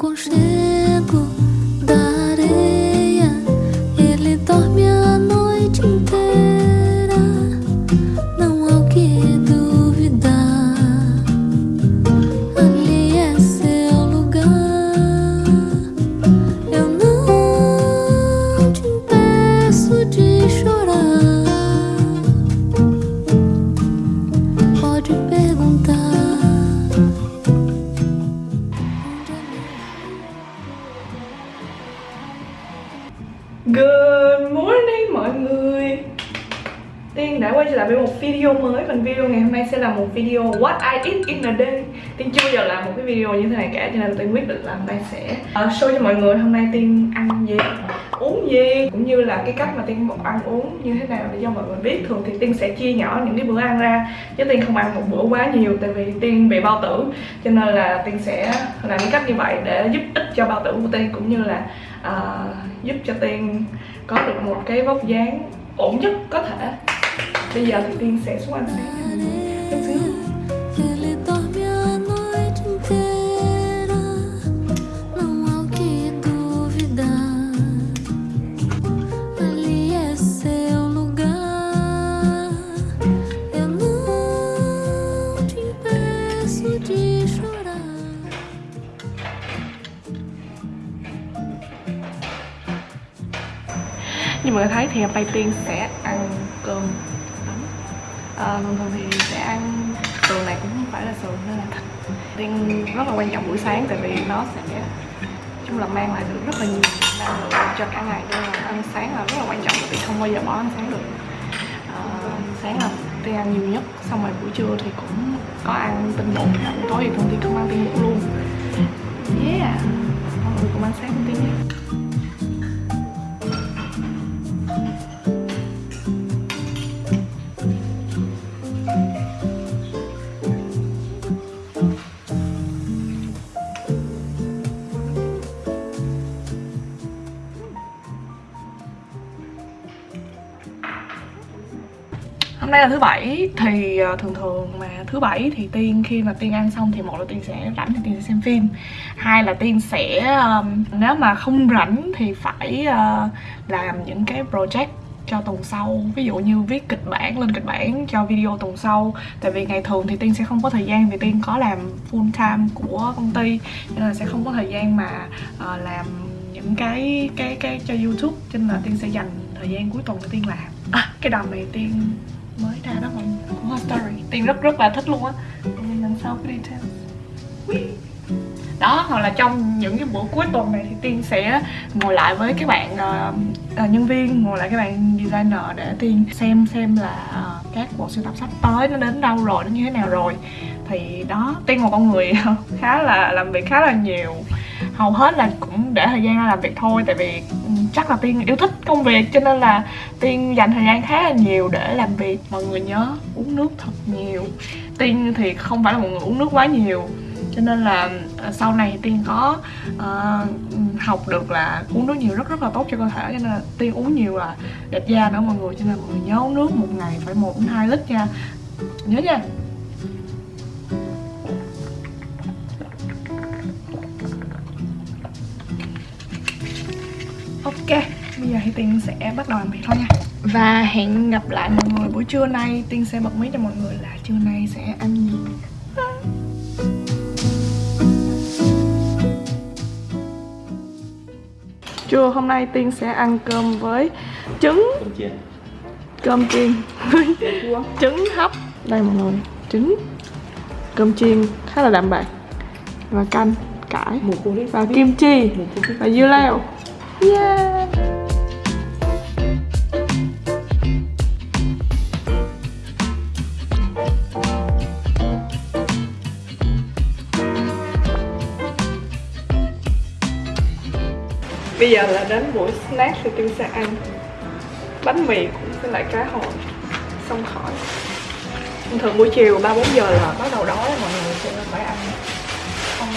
光是天。Trở lại với một video mới. Phần video ngày hôm nay sẽ là một video What I eat in a day. Tiên chưa bao giờ làm một cái video như thế này cả Cho nên Tiên quyết định là hôm nay sẽ uh, show cho mọi người. Hôm nay Tiên ăn gì, uống gì Cũng như là cái cách mà Tiên một ăn uống như thế nào Để cho mọi người biết. Thường thì Tiên sẽ chia nhỏ những cái bữa ăn ra Chứ Tiên không ăn một bữa quá nhiều Tại vì Tiên bị bao tử. Cho nên là Tiên sẽ làm cái cách như vậy Để giúp ích cho bao tử của Tiên Cũng như là uh, giúp cho Tiên có được một cái vóc dáng ổn nhất có thể. Bây giờ thì Tiên sẽ xuống ăn sáng cho mọi Chút xíu. Như mọi người thấy thì hôm nay Tiên sẽ à, Thường thường thì sẽ ăn sườn này cũng không phải là sườn nên là thịt. Tiên rất là quan trọng buổi sáng tại vì nó sẽ chung là mang lại được rất là nhiều năng lượng cho cả ngày. Nên là ăn sáng là rất là quan trọng tại vì không bao giờ bỏ ăn sáng được. À, sáng là tôi ăn nhiều nhất xong rồi buổi trưa thì cũng có ăn tinh bột. Buổi tối thì thường thì không ăn tinh bột luôn. Yeah mọi người cũng ăn sáng với Tiên hôm nay là thứ bảy thì ờ, thường thường mà thứ bảy thì tiên khi mà tiên ăn xong thì một là tiên sẽ rảnh thì tiên sẽ xem phim. Hai là tiên sẽ um, nếu mà không rảnh thì phải uh, làm những cái project cho tuần sau. Ví dụ như viết kịch bản lên kịch bản cho video tuần sau. Tại vì ngày thường thì tiên sẽ không có thời gian vì tiên có làm full time của công ty. Nên là sẽ không có thời gian mà uh, làm những cái cái cái cho youtube. Cho nên là tiên sẽ dành thời gian cuối tuần để tiên làm. À cái đầm này tiên mới ra đó mọi người. Của Hoa Story Tiên rất rất là thích luôn á. Tiên lần sau cái detail đó hoặc là trong những cái buổi cuối tuần này thì tiên sẽ ngồi lại với các bạn uh, nhân viên ngồi lại các bạn designer để tiên xem xem là uh, các bộ sưu tập sắp tới nó đến đâu rồi nó như thế nào rồi. Thì đó tiên một con người khá là làm việc khá là nhiều. Hầu hết là cũng để thời gian ra làm việc thôi tại vì chắc là tiên yêu thích công việc cho nên là tiên dành thời gian khá là nhiều để làm việc. Mọi người nhớ uống nước thật nhiều. Tiên thì không phải là một người uống nước quá nhiều cho nên là à, sau này tiên có uh, học được là uống nước nhiều rất rất là tốt cho cơ thể cho nên là tiên uống nhiều là đẹp da nữa mọi người cho nên mọi người nhớ uống nước một ngày phải một đến hai lít nha. Nhớ nha. Ok, bây giờ thì Tiên sẽ bắt đầu làm việc thôi nha. Và hẹn gặp lại mọi người buổi trưa nay. Tiên sẽ bật mí cho mọi người là trưa nay sẽ ăn gì. Trưa hôm nay Tiên sẽ ăn cơm với trứng. Cơm chiên. Cơm chiên với trứng hấp. Đây mọi người, trứng. Cơm chiên khá là đạm bạc. Và canh, cải. Và kim chi. Và dưa leo Yeah. Bây giờ là đến buổi snack thì Tiên sẽ ăn. Bánh mì cũng với lại cá hồi. Xong khỏi. Thường buổi chiều 3-4 giờ là bắt đầu đói mọi người cho nên phải ăn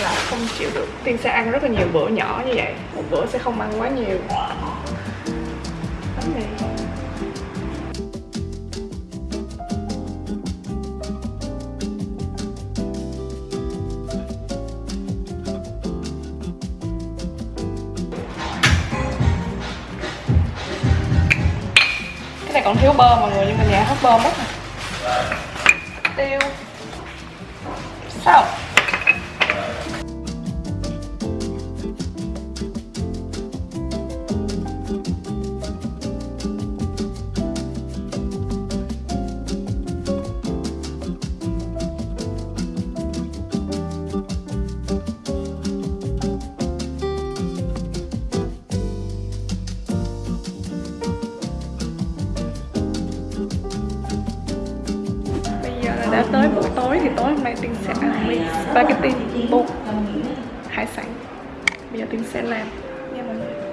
là không chịu được. Tiên sẽ ăn rất là nhiều bữa nhỏ như vậy. Một bữa sẽ không ăn quá nhiều. Bánh Cái này còn thiếu bơ mọi người, nhưng mà nhà hết bơ mất rồi. Tiêu. Sao? Nay Tiên sẽ ăn mì spaghetti bột hải sản. Bây giờ Tiên sẽ làm. Nha mọi người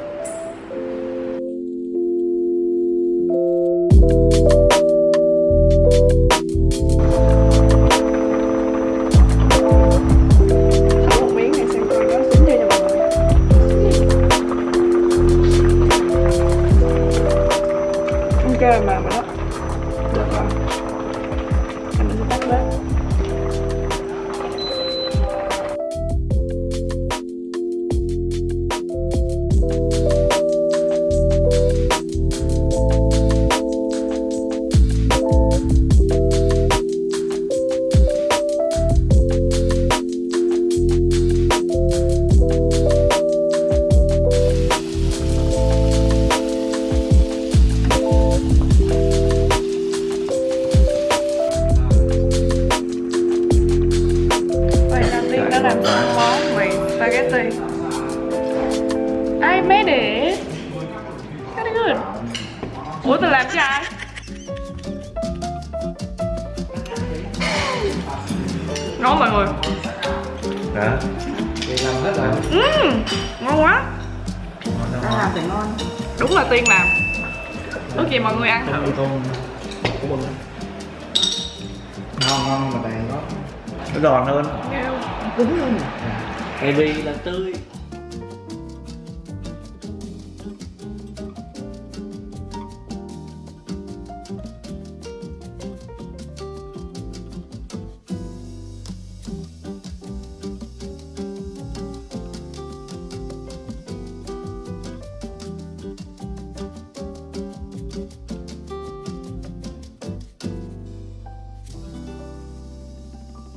món mì spaghetti. I made it Very good Ủa tôi làm cho ai? Ngon mọi người. Hả? Đi làm hết rồi Ừm, Ngon quá. Đang làm thì ngon. Đúng là Tiên làm. Ước gì mọi người ăn. Con của mình Ngon. Ngon mà đầy Nó giòn hơn. Nghêu. Cứng luôn. Tại vì là tươi.